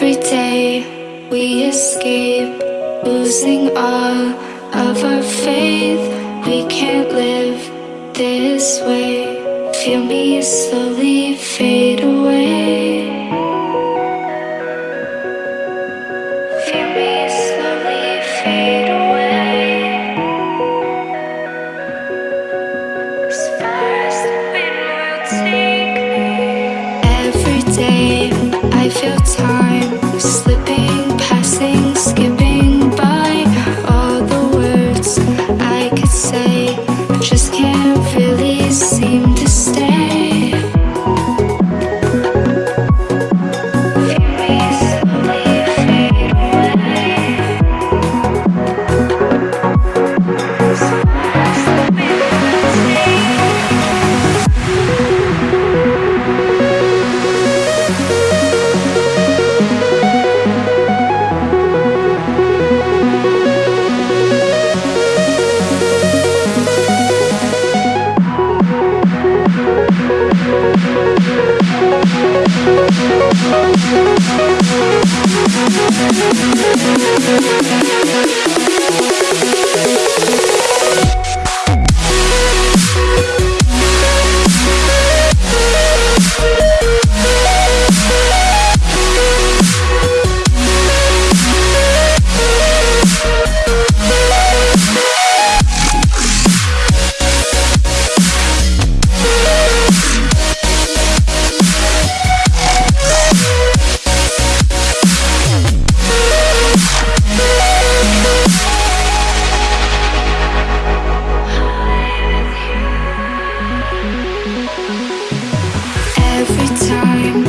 Every day we escape, losing all of our faith. We can't live this way. Feel me slowly fade away. Feel me slowly fade away. As far as the wind will take me. Every day I feel time slipping, time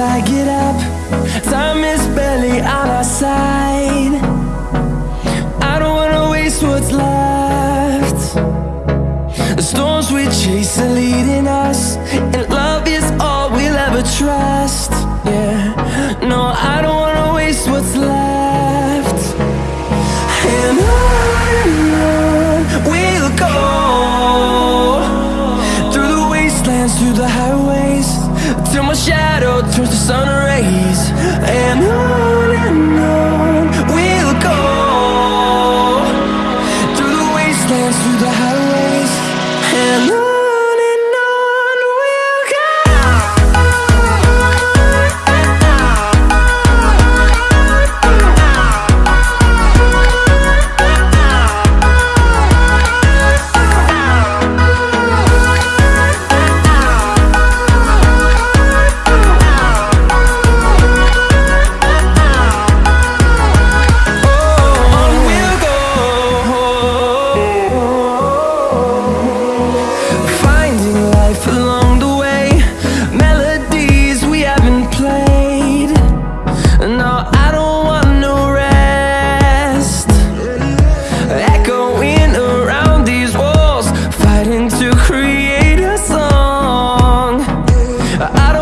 I get up. Time is barely on our side. I don't wanna waste what's left. The storms we chase are leading us, and love is all we'll ever trust. I don't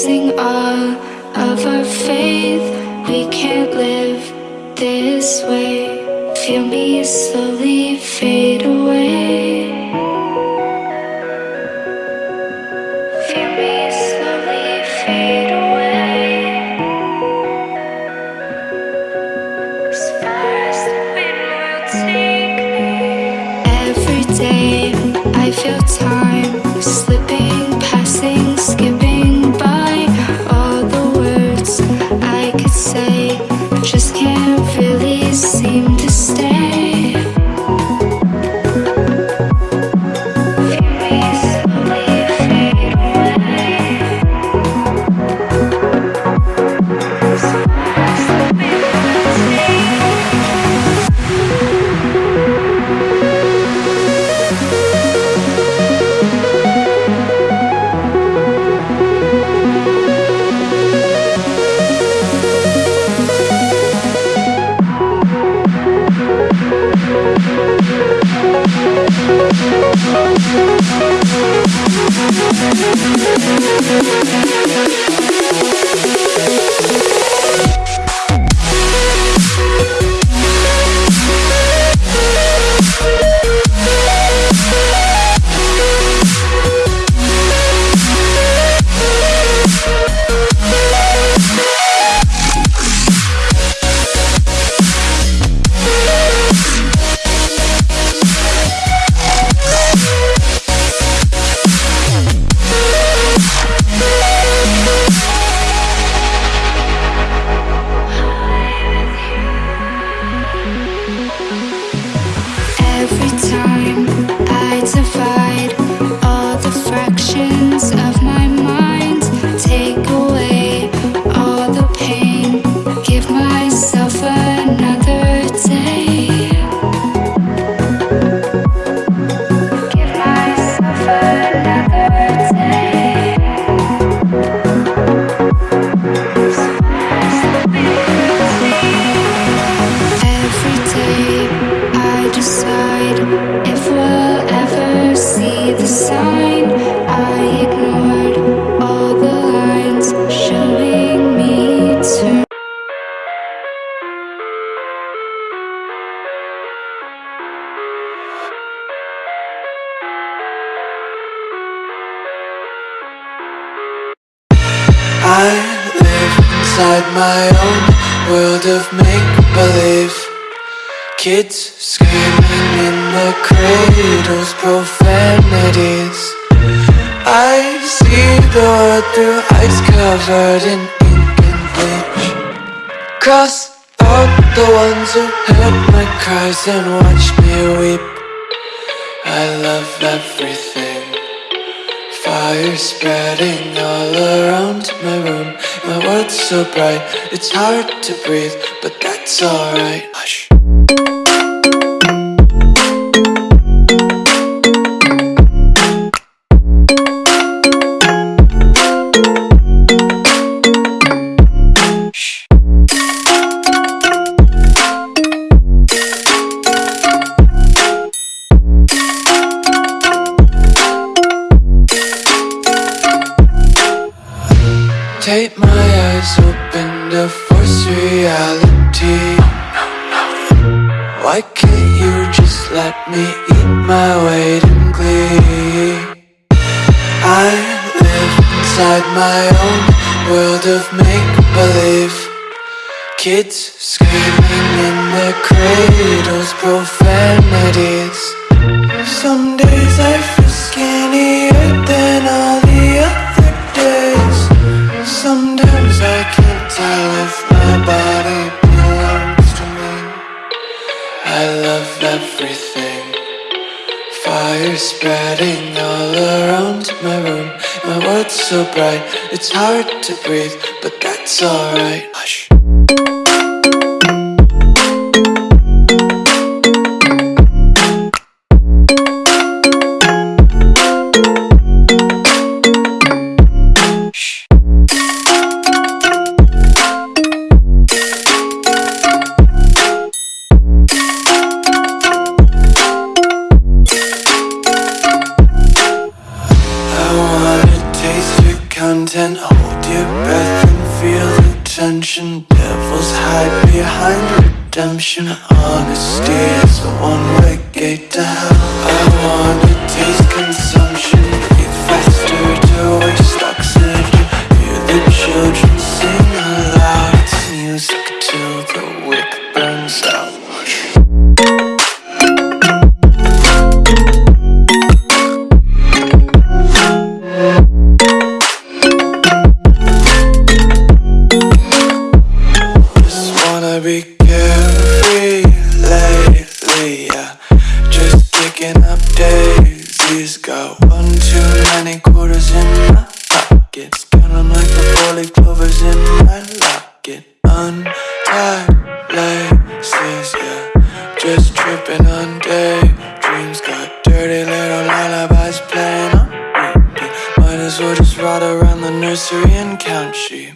missing all of our faith. my own world of make-believe. Kids screaming in the cradles, profanities. I see the world through eyes covered in ink and bleach. Cross out the ones who heard my cries and watched me weep. I love everything. Fire spreading all around my room. My world's so bright, it's hard to breathe, but that's alright. Hush. bite my eyes open to force reality. Why can't you just let me eat my weight in glee? I live inside my own world of make-believe. Kids screaming in their cradles, profanities. Some days I world's so bright, it's hard to breathe But that's alright. Hush redemption. Honesty is a one-way gate to hell. I wanna taste consumption, Just up daisies. Got one too many quarters in my pockets. Count 'em like the four-leaf clovers in my locket. Untied laces, yeah. Just tripping on daydreams. Got dirty little lullabies playing on repeat. Might as well just ride around the nursery and count sheep.